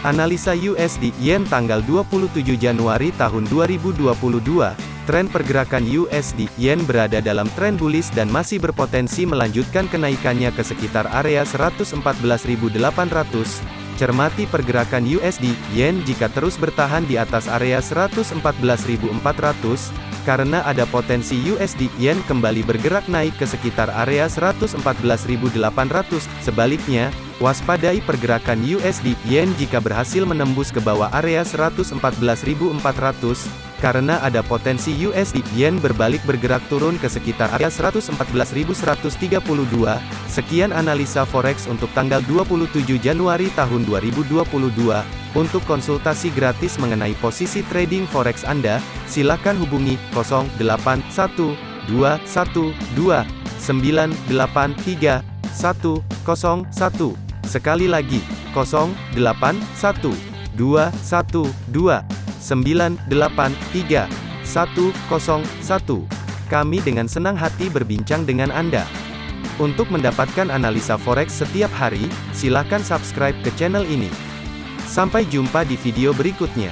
Analisa USD Yen tanggal 27 Januari tahun 2022, tren pergerakan USD Yen berada dalam tren bullish dan masih berpotensi melanjutkan kenaikannya ke sekitar area 114.800. Cermati pergerakan USD Yen jika terus bertahan di atas area 114.400 karena ada potensi USD Yen kembali bergerak naik ke sekitar area 114.800. Sebaliknya, Waspadai pergerakan USD Yen jika berhasil menembus ke bawah area 114.400, karena ada potensi USD Yen berbalik bergerak turun ke sekitar area 114.132. Sekian analisa forex untuk tanggal 27 Januari tahun 2022. Untuk konsultasi gratis mengenai posisi trading forex Anda, silakan hubungi 081212983101. Sekali lagi, 081212983101. Kami dengan senang hati berbincang dengan Anda. Untuk mendapatkan analisa forex setiap hari, silakan subscribe ke channel ini. Sampai jumpa di video berikutnya.